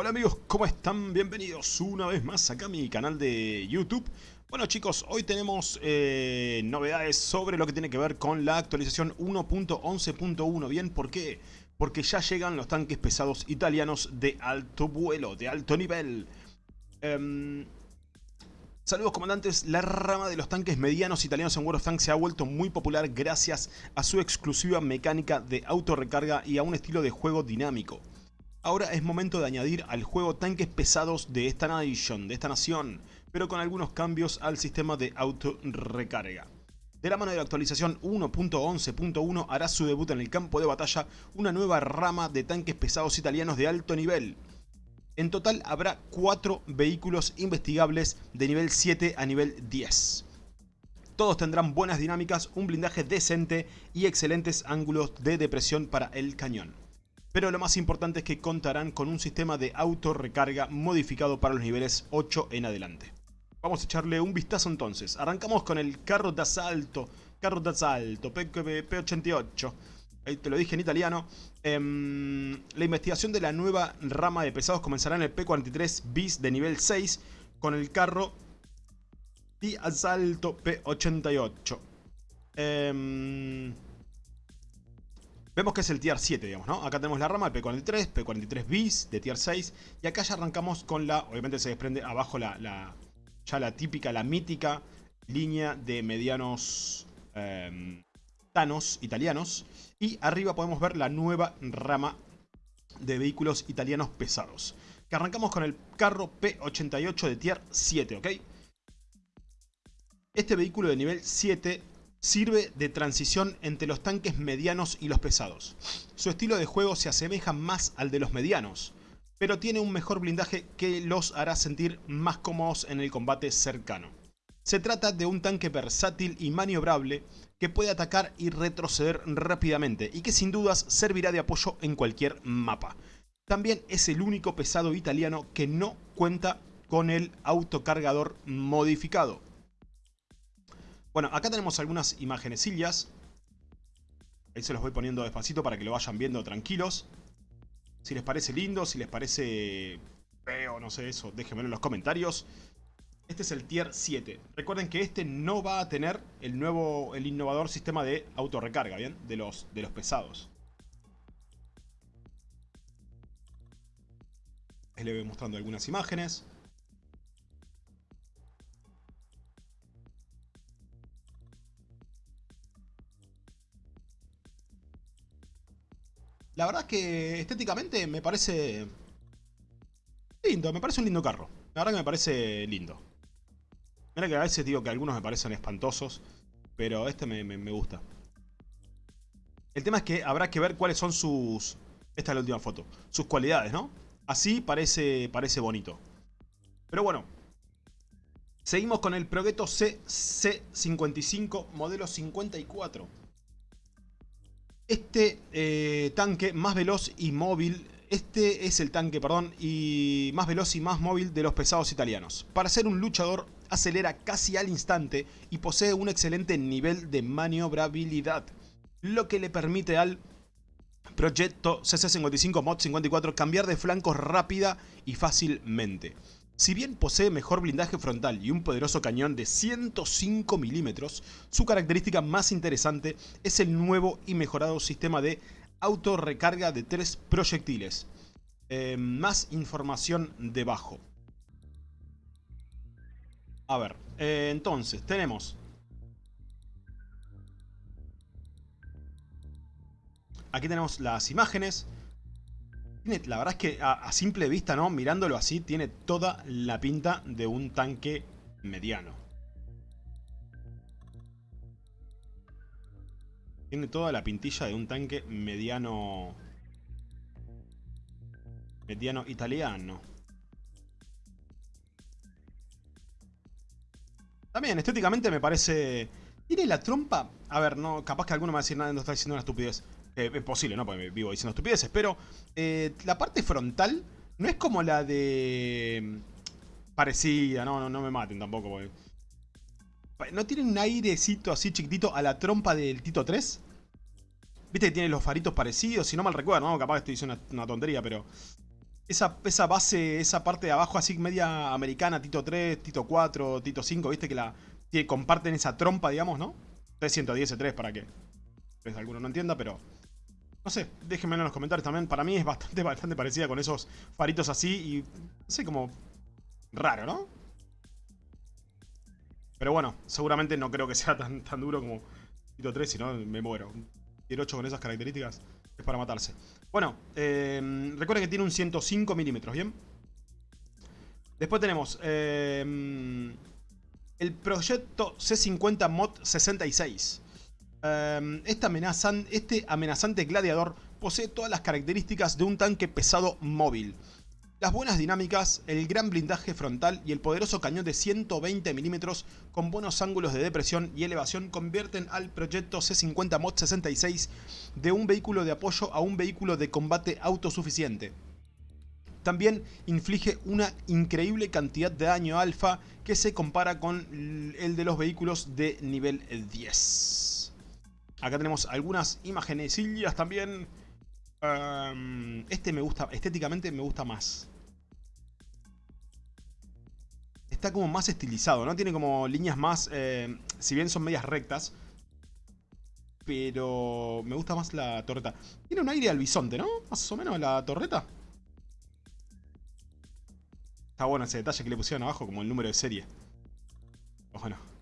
Hola amigos, ¿cómo están? Bienvenidos una vez más acá a mi canal de YouTube. Bueno chicos, hoy tenemos eh, novedades sobre lo que tiene que ver con la actualización 1.11.1. ¿Bien? ¿Por qué? Porque ya llegan los tanques pesados italianos de alto vuelo, de alto nivel. Em, saludos comandantes, la rama de los tanques medianos italianos en World of Tanks se ha vuelto muy popular gracias a su exclusiva mecánica de autorrecarga y a un estilo de juego dinámico. Ahora es momento de añadir al juego tanques pesados de esta nation, de esta nación, pero con algunos cambios al sistema de auto recarga. De la mano de la actualización 1.11.1 hará su debut en el campo de batalla una nueva rama de tanques pesados italianos de alto nivel. En total habrá 4 vehículos investigables de nivel 7 a nivel 10. Todos tendrán buenas dinámicas, un blindaje decente y excelentes ángulos de depresión para el cañón pero lo más importante es que contarán con un sistema de auto-recarga modificado para los niveles 8 en adelante. Vamos a echarle un vistazo entonces. Arrancamos con el carro de asalto, carro de asalto, P88. Ahí te lo dije en italiano. Em, la investigación de la nueva rama de pesados comenzará en el P43 bis de nivel 6 con el carro de asalto P88. Eh, Vemos que es el tier 7, digamos, ¿no? Acá tenemos la rama, el P43, P43 bis de tier 6. Y acá ya arrancamos con la, obviamente se desprende abajo la, ya la típica, la mítica línea de medianos eh, Thanos italianos. Y arriba podemos ver la nueva rama de vehículos italianos pesados. Que arrancamos con el carro P88 de tier 7, ¿ok? Este vehículo de nivel 7 Sirve de transición entre los tanques medianos y los pesados. Su estilo de juego se asemeja más al de los medianos, pero tiene un mejor blindaje que los hará sentir más cómodos en el combate cercano. Se trata de un tanque versátil y maniobrable que puede atacar y retroceder rápidamente y que sin dudas servirá de apoyo en cualquier mapa. También es el único pesado italiano que no cuenta con el autocargador modificado. Bueno, acá tenemos algunas imagenesillas. Ahí se los voy poniendo despacito para que lo vayan viendo tranquilos. Si les parece lindo, si les parece feo, no sé eso, déjenmelo en los comentarios. Este es el tier 7. Recuerden que este no va a tener el nuevo, el innovador sistema de autorrecarga, ¿bien? De los, de los pesados. Les voy mostrando algunas imágenes. La verdad es que estéticamente me parece lindo, me parece un lindo carro. La verdad que me parece lindo. Mira que a veces digo que algunos me parecen espantosos, pero este me, gusta. El tema es que habrá que ver cuáles son sus... Esta es la última foto. Sus cualidades, ¿no? Así parece, parece bonito. Pero bueno. Seguimos con el Progetto CC55 modelo 54. Este eh, tanque más veloz y móvil, este es el tanque, perdón, y más veloz y más móvil de los pesados italianos. Para ser un luchador, acelera casi al instante y posee un excelente nivel de maniobrabilidad, lo que le permite al Proyecto CC55 Mod 54 cambiar de flancos rápida y fácilmente. Si bien posee mejor blindaje frontal y un poderoso cañón de 105 milímetros, su característica más interesante es el nuevo y mejorado sistema de autorrecarga de tres proyectiles. Eh, más información debajo. A ver, eh, entonces tenemos... Aquí tenemos las imágenes la verdad es que a, simple vista, ¿no? Mirándolo así, tiene toda la pinta de un tanque mediano. Tiene toda la pintilla de un tanque mediano... Mediano italiano. También, estéticamente me parece... Tiene la trompa... A ver, no, capaz que alguno me va a decir nada, no está diciendo una estupidez. Eh, es posible, ¿no? Porque vivo diciendo estupideces. Pero eh, la parte frontal no es como la de... Mm, parecida, no, no, no me maten tampoco. ¿No tiene un airecito así chiquitito a la trompa del Tito 3? Viste que tiene los faritos parecidos, si no mal recuerdo, ¿no? Capaz que estoy diciendo una, tontería, pero... esa, esa base, esa parte de abajo así media americana, Tito 3, Tito 4, Tito 5, viste que la comparten esa trompa, digamos, ¿no? 310 para que pues, alguno no entienda, pero... No sé, déjenmelo en los comentarios también. Para mí es bastante, bastante parecida con esos faritos así y... No sé, como... Raro, ¿no? Pero bueno, seguramente no creo que sea tan, tan duro como Tito 3, si no me muero. Tier 8 con esas características es para matarse. Bueno, eh, recuerden que tiene un 105 milímetros, ¿bien? Después tenemos eh, el proyecto C50 Mod 66. Este, este amenazante gladiador posee todas las características de un tanque pesado móvil. Las buenas dinámicas, el gran blindaje frontal y el poderoso cañón de 120 milímetros con buenos ángulos de depresión y elevación convierten al proyecto C50 Mod 66 de un vehículo de apoyo a un vehículo de combate autosuficiente. También inflige una increíble cantidad de daño alfa que se compara con el de los vehículos de nivel 10. Acá tenemos algunas imágenes también este me gusta, estéticamente me gusta más. Está como más estilizado, ¿no? Tiene como líneas más, eh, si bien son medias rectas. Pero me gusta más la torreta. Tiene un aire al bisonte, ¿no? Más o menos la torreta. Está bueno ese detalle que le pusieron abajo, como el número de serie. Bueno.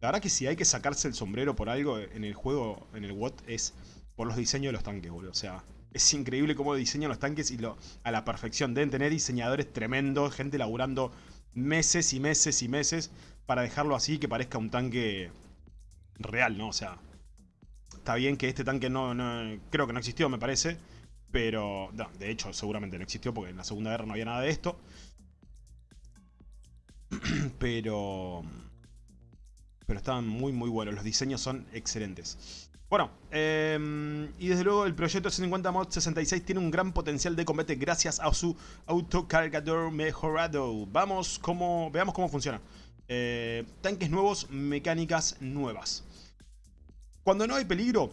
La verdad que si hay que sacarse el sombrero por algo en el juego, en el WOT, es por los diseños de los tanques, boludo. O sea, es increíble cómo diseñan los tanques y a la perfección. Deben tener diseñadores tremendos, gente laburando meses y meses y meses para dejarlo así que parezca un tanque real, ¿no? O sea, está bien que este tanque no, creo que no existió, me parece. Pero, de hecho, seguramente no existió porque en la Segunda Guerra no había nada de esto. pero... Pero estaban muy, muy buenos. Los diseños son excelentes. Bueno, em, y desde luego el proyecto C50 Mod 66 tiene un gran potencial de combate gracias a su autocargador mejorado. Vamos cómo, veamos cómo funciona. Eh, tanques nuevos, mecánicas nuevas. Cuando no hay peligro,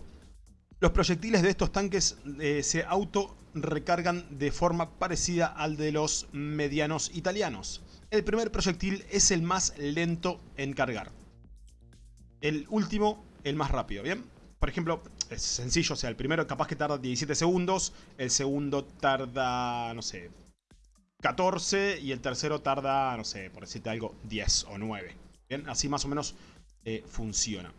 los proyectiles de estos tanques eh, se auto recargan de forma parecida al de los medianos italianos. El primer proyectil es el más lento en cargar. El último, el más rápido, ¿bien? por ejemplo, es sencillo, o sea, el primero capaz que tarda 17 segundos, el segundo tarda, no sé, 14 y el tercero tarda, no sé, por decirte algo, 10 o 9. Bien, así más o menos eh, funciona.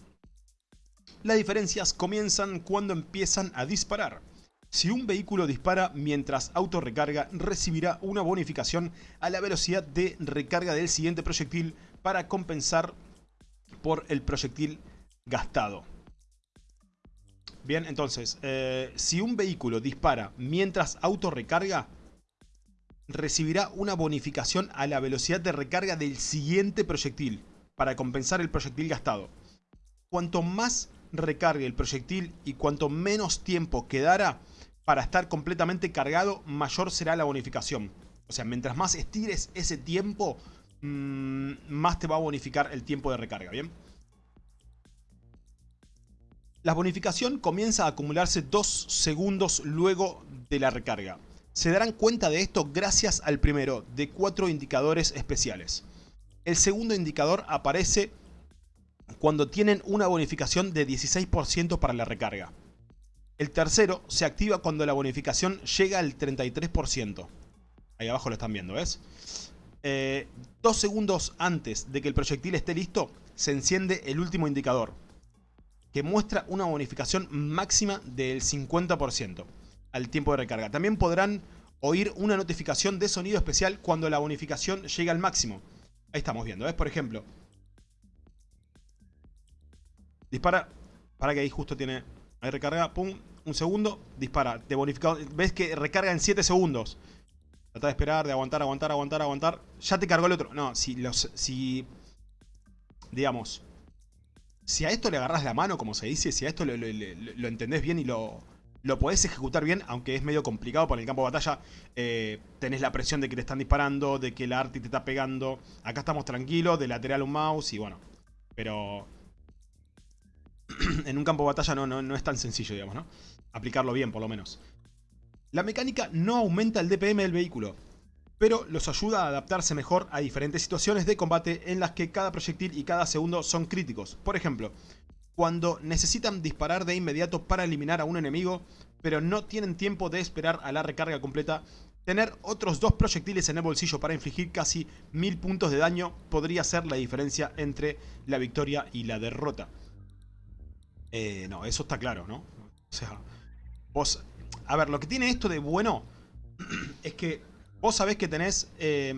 Las diferencias comienzan cuando empiezan a disparar. Si un vehículo dispara mientras auto recarga, recibirá una bonificación a la velocidad de recarga del siguiente proyectil para compensar por el proyectil gastado. Bien, entonces, eh, si un vehículo dispara mientras auto recarga, recibirá una bonificación a la velocidad de recarga del siguiente proyectil para compensar el proyectil gastado. Cuanto más recargue el proyectil y cuanto menos tiempo quedara para estar completamente cargado, mayor será la bonificación. O sea, mientras más estires ese tiempo, más te va a bonificar el tiempo de recarga, ¿bien? La bonificación comienza a acumularse dos segundos luego de la recarga. Se darán cuenta de esto gracias al primero de cuatro indicadores especiales. El segundo indicador aparece cuando tienen una bonificación de 16% para la recarga. El tercero se activa cuando la bonificación llega al 33%. Ahí abajo lo están viendo, ¿ves? Eh, dos segundos antes de que el proyectil esté listo, se enciende el último indicador que muestra una bonificación máxima del 50% al tiempo de recarga. También podrán oír una notificación de sonido especial cuando la bonificación llegue al máximo. Ahí estamos viendo, ¿ves? Por ejemplo. Dispara. Para que ahí justo tiene... Ahí recarga, pum, un segundo, dispara. De bonificado. ¿Ves que recarga en 7 segundos? Trata de esperar, de aguantar, aguantar, aguantar, aguantar. Ya te cargó el otro. No, si los... Si... Digamos si a esto le agarras la mano, como se dice, si a esto lo, entendés bien y lo, lo podés ejecutar bien, aunque es medio complicado por el campo de batalla, eh, tenés la presión de que te están disparando, de que la arti te está pegando. Acá estamos tranquilos, de lateral un mouse y bueno. Pero en un campo de batalla no, no, no es tan sencillo, digamos, ¿no? Aplicarlo bien, por lo menos. La mecánica no aumenta el DPM del vehículo, pero los ayuda a adaptarse mejor a diferentes situaciones de combate en las que cada proyectil y cada segundo son críticos. Por ejemplo, cuando necesitan disparar de inmediato para eliminar a un enemigo, pero no tienen tiempo de esperar a la recarga completa, tener otros dos proyectiles en el bolsillo para infligir casi mil puntos de daño podría ser la diferencia entre la victoria y la derrota. Eh, no, eso está claro, ¿no? O sea, vos... A ver, lo que tiene esto de bueno es que vos sabés que tenés eh,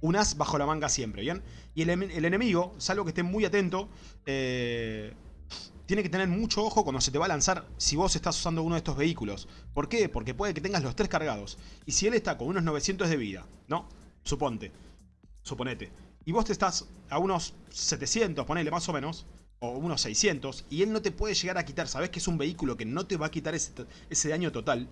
un as bajo la manga siempre, ¿bien? Y el, enemigo, salvo que esté muy atento, eh, tiene que tener mucho ojo cuando se te va a lanzar si vos estás usando uno de estos vehículos. ¿Por qué? Porque puede que tengas los tres cargados. Y si él está con unos 900 de vida, ¿no? Suponte. Suponete. Y vos te estás a unos 700, ponele más o menos, o unos 600, y él no te puede llegar a quitar. Sabés que es un vehículo que no te va a quitar ese, ese daño total.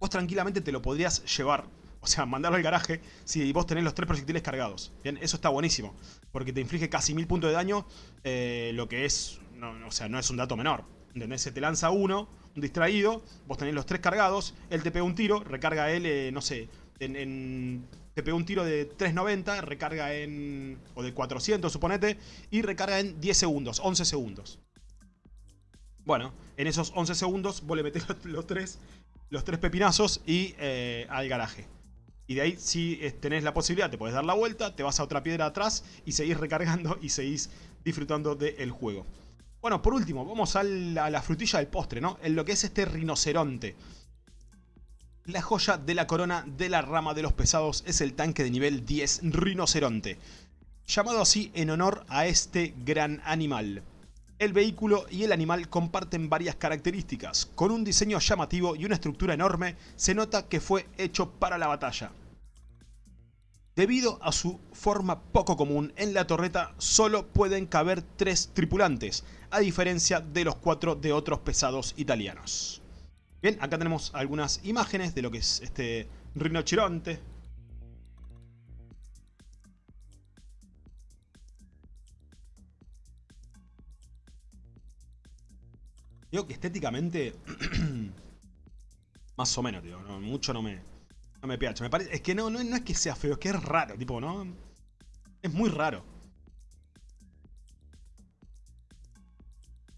Vos tranquilamente te lo podrías llevar o sea, mandarlo al garaje si vos tenés los tres proyectiles cargados. Bien, eso está buenísimo. Porque te inflige casi mil puntos de daño. Eh, lo que es... o sea, no es un dato menor. ¿Entendés? Se te lanza uno, un distraído. Vos tenés los tres cargados. Él te pega un tiro. Recarga él, eh, no sé... En, te pega un tiro de 390. Recarga en... O de 400, suponete. Y recarga en 10 segundos. 11 segundos. Bueno, en esos 11 segundos vos le metés los, tres, los tres pepinazos y eh, al garaje. Y de ahí si tenés la posibilidad, te puedes dar la vuelta, te vas a otra piedra atrás y seguís recargando y seguís disfrutando del juego. Bueno, por último, vamos a la, frutilla del postre, ¿no? En lo que es este rinoceronte. La joya de la corona de la rama de los pesados es el tanque de nivel 10 rinoceronte. Llamado así en honor a este gran animal. El vehículo y el animal comparten varias características. Con un diseño llamativo y una estructura enorme, se nota que fue hecho para la batalla. Debido a su forma poco común, en la torreta solo pueden caber tres tripulantes, a diferencia de los cuatro de otros pesados italianos. Bien, acá tenemos algunas imágenes de lo que es este rinoceronte, Digo que estéticamente... más o menos, tío. mucho no me... No me piacha. Me parece, es que no, no, es que sea feo, es que es raro, tipo, ¿no? Es muy raro.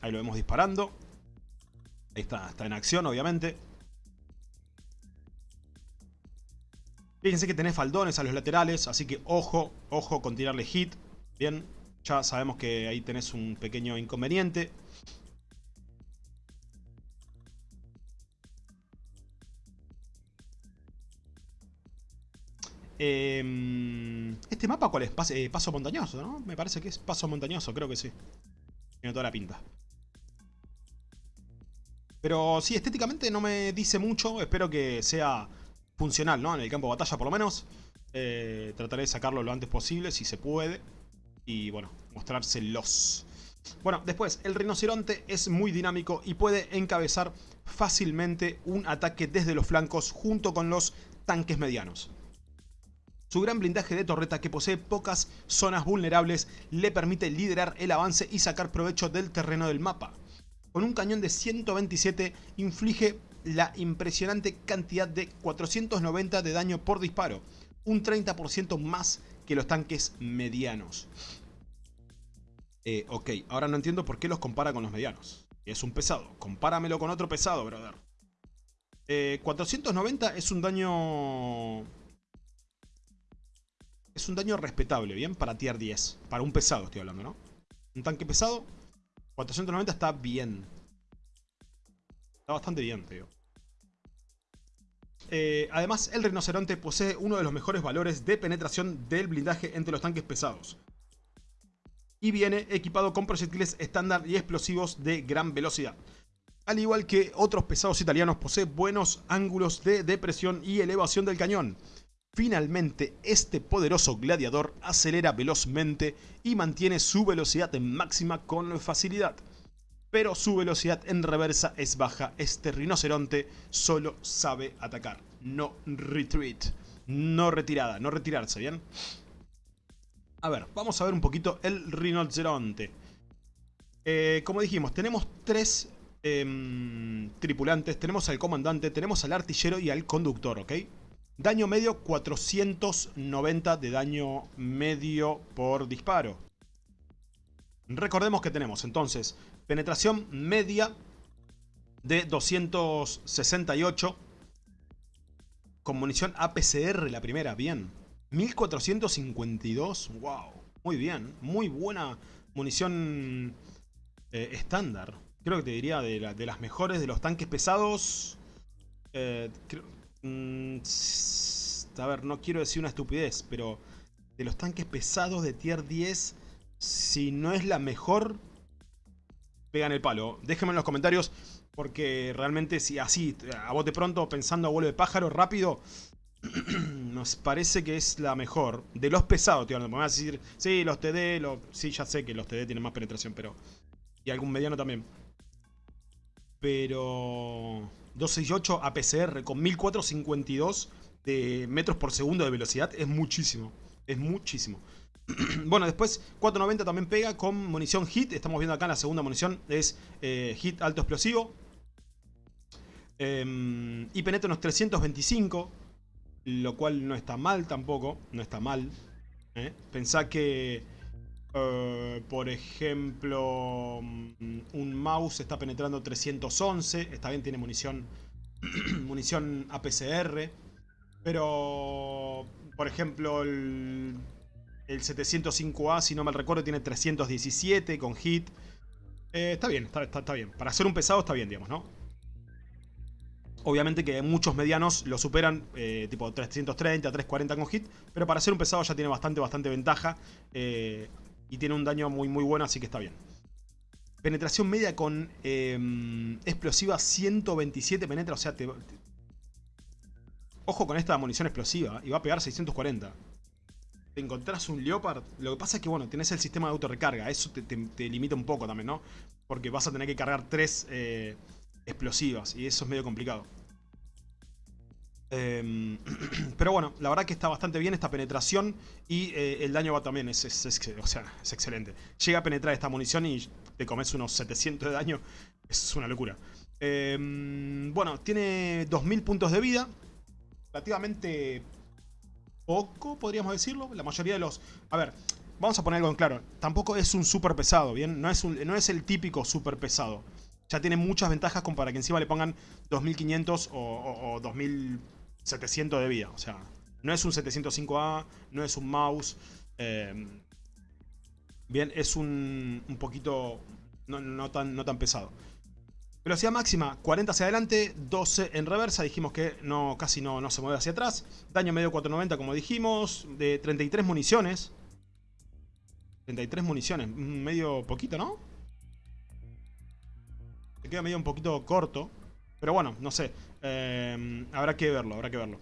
Ahí lo vemos disparando. Ahí está, está en acción, obviamente. Fíjense que tenés faldones a los laterales, así que ojo, ojo con tirarle hit. Bien, ya sabemos que ahí tenés un pequeño inconveniente. Em, este mapa, ¿cuál es? Eh, paso montañoso, ¿no? Me parece que es paso montañoso, creo que sí. Tiene toda la pinta. Pero sí, estéticamente no me dice mucho. Espero que sea funcional, ¿no? En el campo de batalla, por lo menos. Eh, trataré de sacarlo lo antes posible, si se puede. Y, bueno, mostrárselos. Bueno, después, el rinoceronte es muy dinámico y puede encabezar fácilmente un ataque desde los flancos junto con los tanques medianos. Su gran blindaje de torreta que posee pocas zonas vulnerables le permite liderar el avance y sacar provecho del terreno del mapa. Con un cañón de 127 inflige la impresionante cantidad de 490 de daño por disparo, un 30% más que los tanques medianos. Eh, ok, ahora no entiendo por qué los compara con los medianos. Es un pesado, compáramelo con otro pesado, brother. 490 eh, es un daño es un daño respetable, ¿bien? Para tier 10. Para un pesado estoy hablando, ¿no? Un tanque pesado, 490 está bien. Está bastante bien, tío. Eh, además, el rinoceronte posee uno de los mejores valores de penetración del blindaje entre los tanques pesados. Y viene equipado con proyectiles estándar y explosivos de gran velocidad. Al igual que otros pesados italianos, posee buenos ángulos de depresión y elevación del cañón. Finalmente, este poderoso gladiador acelera velozmente y mantiene su velocidad en máxima con facilidad. Pero su velocidad en reversa es baja, este rinoceronte solo sabe atacar, no retreat, no retirada, no retirarse, ¿bien? A ver, vamos a ver un poquito el rinoceronte. Eh, como dijimos, tenemos tres em, tripulantes, tenemos al comandante, tenemos al artillero y al conductor, ¿ok? Daño medio 490 de daño medio por disparo. Recordemos que tenemos entonces penetración media de 268 con munición APCR la primera, bien. 1452, wow, muy bien, muy buena munición eh, estándar. Creo que te diría de, las mejores de los tanques pesados. Eh, mm, a ver, no quiero decir una estupidez, pero de los tanques pesados de tier 10, si no es la mejor, pegan el palo. Déjenme en los comentarios, porque realmente si así, a bote pronto, pensando a vuelo de pájaro, rápido, nos parece que es la mejor. De los pesados, tío, me vas a decir, sí, los TD, sí, ya sé que los TD tienen más penetración, pero... Y algún mediano también pero 268 APCR con 1452 de metros por segundo de velocidad es muchísimo, es muchísimo. bueno, después 490 también pega con munición HIT, estamos viendo acá en la segunda munición, es eh, HIT alto explosivo. Y penetra unos 325, lo cual no está mal tampoco, no está mal. ¿eh? Pensá que eh, por ejemplo, mm, un mouse está penetrando 311. Está bien, tiene munición, munición APCR. Pero, por ejemplo, el, 705A, si no mal recuerdo, tiene 317 con hit. Eh, está bien, está, está, bien. Para ser un pesado está bien, digamos, ¿no? Obviamente que muchos medianos lo superan, eh, tipo 330, 340 con hit. Pero para ser un pesado ya tiene bastante, bastante ventaja. Y tiene un daño muy muy bueno, así que está bien. Penetración media con em, explosiva 127 penetra, o sea, te, Ojo con esta munición explosiva, y va a pegar 640. Te encontrás un Leopard, lo que pasa es que, bueno, tenés el sistema de autorrecarga, eso te, limita un poco también, ¿no? Porque vas a tener que cargar tres eh, explosivas, y eso es medio complicado. Em, pero bueno, la verdad que está bastante bien esta penetración y eh, el daño va también, es, o sea, es excelente. Llega a penetrar esta munición y te comes unos 700 de daño, es una locura. Em, bueno, tiene 2000 puntos de vida, relativamente poco, podríamos decirlo. La mayoría de los... A ver, vamos a poner algo en claro, tampoco es un super pesado, ¿bien? No es, no es el típico super pesado. Ya tiene muchas ventajas como para que encima le pongan 2500 o, o, o 2000 700 de vida. O sea, no es un 705A, no es un mouse. Eh, bien, es un, un poquito no, tan, no tan pesado. Velocidad máxima, 40 hacia adelante, 12 en reversa. Dijimos que no, casi no, no se mueve hacia atrás. Daño medio 490, como dijimos. De 33 municiones. 33 municiones. Medio poquito, ¿no? Se queda medio un poquito corto. Pero bueno, no sé. Eh, habrá que verlo, habrá que verlo.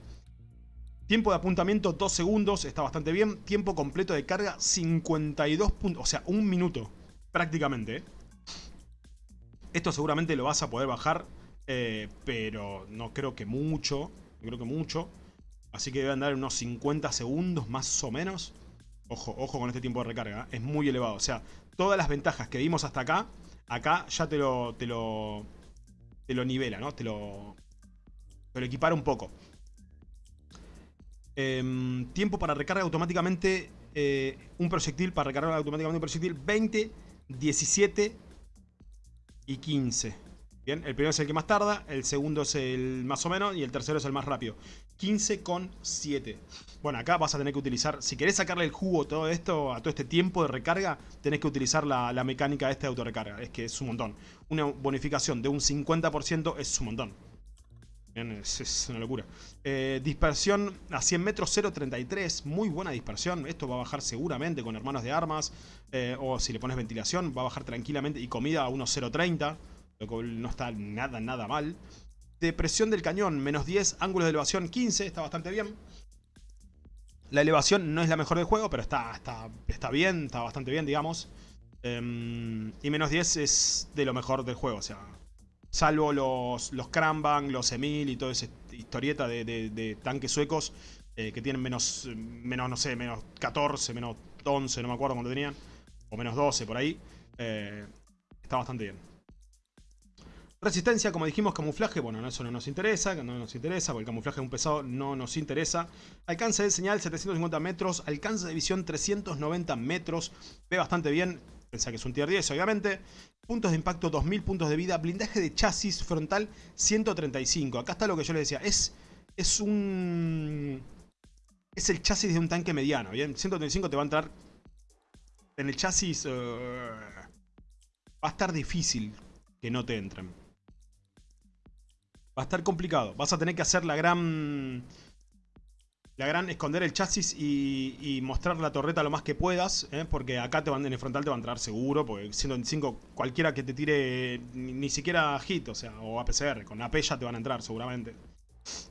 Tiempo de apuntamiento 2 segundos, está bastante bien. Tiempo completo de carga 52 puntos, o sea, un minuto prácticamente. ¿eh? Esto seguramente lo vas a poder bajar, eh, pero no creo que mucho, no creo que mucho. Así que debe andar unos 50 segundos más o menos. Ojo, ojo con este tiempo de recarga, es muy elevado. O sea, todas las ventajas que vimos hasta acá, acá ya te lo, te lo, te lo nivela, ¿no? Te lo, pero equipar un poco. Em, tiempo para recarga automáticamente eh, un proyectil, para recargar automáticamente un proyectil, 20, 17 y 15. Bien, el primero es el que más tarda, el segundo es el más o menos y el tercero es el más rápido. 15 con 7. Bueno, acá vas a tener que utilizar, si querés sacarle el jugo a todo esto, a todo este tiempo de recarga, tenés que utilizar la, la mecánica de este autorrecarga. Es que es un montón. Una bonificación de un 50% es un montón es, una locura. Eh, dispersión a 100 metros 0.33. Muy buena dispersión. Esto va a bajar seguramente con hermanos de armas. Eh, o si le pones ventilación, va a bajar tranquilamente. Y comida a unos 0.30. No está nada, nada mal. Depresión del cañón, menos 10. Ángulos de elevación 15. Está bastante bien. La elevación no es la mejor del juego, pero está, está, está bien. Está bastante bien, digamos. Em, y menos 10 es de lo mejor del juego. O sea, salvo los, los Krambang, los Emil y toda esa historieta de, tanques suecos eh, que tienen menos, menos, no sé, menos 14, menos 11, no me acuerdo cuánto tenían, o menos 12 por ahí, eh, está bastante bien. Resistencia, como dijimos, camuflaje, bueno, eso no nos interesa, no nos interesa, porque el camuflaje de un pesado no nos interesa. Alcance de señal 750 metros, alcance de visión 390 metros, ve bastante bien, pensá que es un tier 10 obviamente. Puntos de impacto 2000 puntos de vida, blindaje de chasis frontal 135. Acá está lo que yo les decía, es, es un... Es el chasis de un tanque mediano, ¿bien? 135 te va a entrar en el chasis... Uh, va a estar difícil que no te entren. Va a estar complicado. Vas a tener que hacer la gran... La gran esconder el chasis y, mostrar la torreta lo más que puedas. ¿eh? Porque acá te van, en el frontal te va a entrar seguro. Porque 125, cualquiera que te tire ni, siquiera hit, o sea, o APCR. Con AP ya te van a entrar seguramente.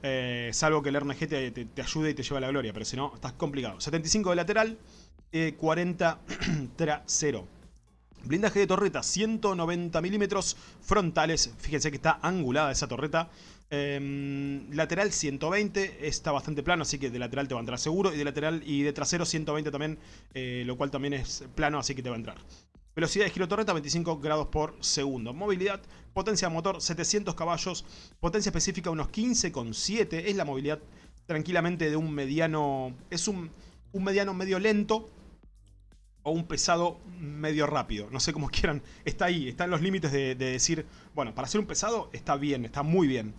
Eh, salvo que el RNG te, ayude y te lleve a la gloria. Pero si no, estás complicado. 75 de lateral, 40 trasero. Blindaje de torreta, 190 milímetros frontales. Fíjense que está angulada esa torreta. Em, lateral 120, está bastante plano, así que de lateral te va a entrar seguro. Y de lateral y de trasero 120 también, eh, lo cual también es plano, así que te va a entrar. Velocidad de giro torreta 25 grados por segundo. Movilidad, potencia de motor 700 caballos. Potencia específica unos 15,7. Es la movilidad tranquilamente de un mediano... Es un, un mediano medio lento o un pesado medio rápido. No sé cómo quieran. Está ahí, está en los límites de, decir, bueno, para ser un pesado está bien, está muy bien.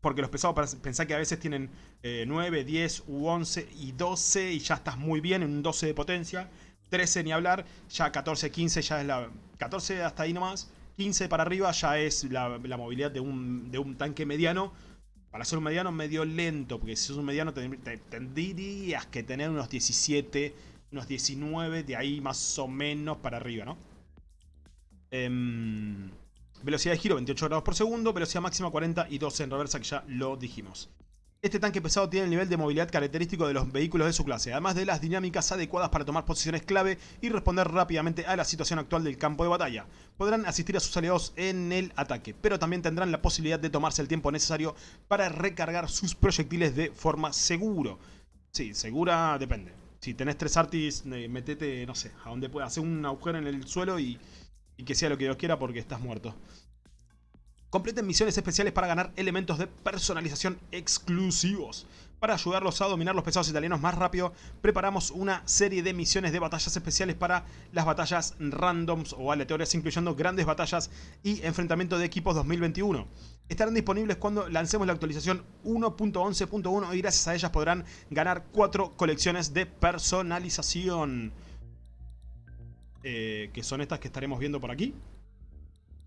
Porque los pesados, pensá que a veces tienen 9, 10 u 11 y 12 y ya estás muy bien en un 12 de potencia. 13 ni hablar, ya 14, 15 ya es la... 14 hasta ahí nomás. 15 para arriba ya es la, movilidad de un, de un, tanque mediano. Para ser un mediano medio lento, porque si sos un mediano tendrías que tener unos 17 unos 19, de ahí más o menos para arriba, ¿no? Em, velocidad de giro 28 grados por segundo, velocidad máxima 40 y 12 en reversa, que ya lo dijimos. Este tanque pesado tiene el nivel de movilidad característico de los vehículos de su clase, además de las dinámicas adecuadas para tomar posiciones clave y responder rápidamente a la situación actual del campo de batalla. Podrán asistir a sus aliados en el ataque, pero también tendrán la posibilidad de tomarse el tiempo necesario para recargar sus proyectiles de forma seguro. Sí, segura depende. Si tenés tres artis, metete, no sé, a donde pueda. Hacer un agujero en el suelo y, que sea lo que Dios quiera porque estás muerto. Completen misiones especiales para ganar elementos de personalización exclusivos. Para ayudarlos a dominar los pesados italianos más rápido, preparamos una serie de misiones de batallas especiales para las batallas randoms o aleatorias, incluyendo grandes batallas y enfrentamiento de equipos 2021. Estarán disponibles cuando lancemos la actualización 1.11.1 y gracias a ellas podrán ganar 4 colecciones de personalización. Eh, que son estas que estaremos viendo por aquí.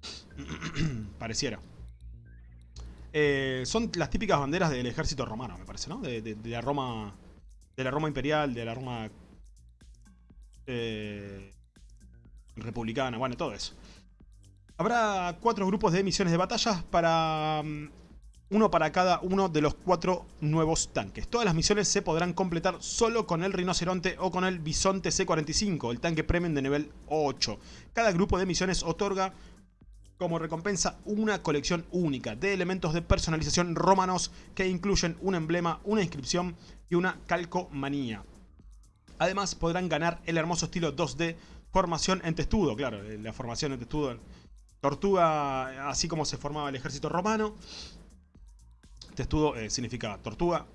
Pareciera. Eh, son las típicas banderas del ejército romano, me parece, ¿no? De, la Roma. De la Roma imperial, de la Roma. Eh, republicana, bueno, todo eso. Habrá cuatro grupos de misiones de batalla para. Mm, uno para cada uno de los cuatro nuevos tanques. Todas las misiones se podrán completar solo con el rinoceronte o con el bisonte C-45, el tanque premium de nivel 8. Cada grupo de misiones otorga como recompensa una colección única de elementos de personalización romanos que incluyen un emblema, una inscripción y una calcomanía. Además podrán ganar el hermoso estilo 2D formación en testudo, claro, eh, la formación en testudo. Tortuga, así como se formaba el ejército romano. Testudo eh, significa tortuga,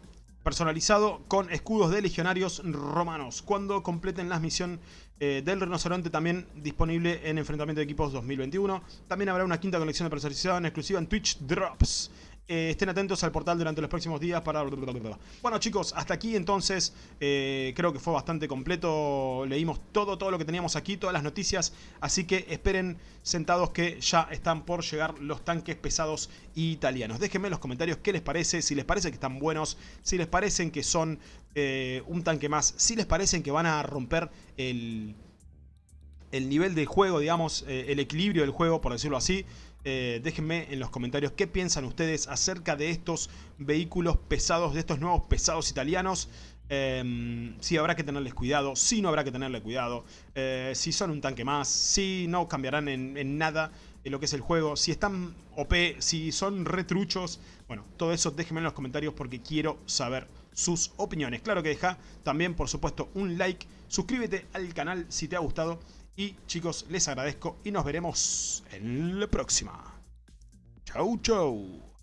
personalizado con escudos de legionarios romanos. Cuando completen la misión eh, del rinoceronte también disponible en enfrentamiento de equipos 2021. También habrá una quinta colección de personalización exclusiva en Twitch Drops. Eh, estén atentos al portal durante los próximos días para... Bueno chicos, hasta aquí entonces eh, creo que fue bastante completo. Leímos todo, todo lo que teníamos aquí, todas las noticias. Así que esperen sentados que ya están por llegar los tanques pesados italianos. Déjenme en los comentarios qué les parece, si les parece que están buenos, si les parecen que son eh, un tanque más, si les parecen que van a romper el el nivel de juego, digamos, el equilibrio del juego, por decirlo así. Eh, déjenme en los comentarios qué piensan ustedes acerca de estos vehículos pesados, de estos nuevos pesados italianos. Em, si habrá que tenerles cuidado, si no habrá que tenerle cuidado, eh, si son un tanque más, si no cambiarán en, nada en lo que es el juego, si están OP, si son retruchos. Bueno, todo eso déjenme en los comentarios porque quiero saber sus opiniones. Claro que deja también, por supuesto, un like, suscríbete al canal si te ha gustado y chicos, les agradezco y nos veremos en la próxima. Chau, chau.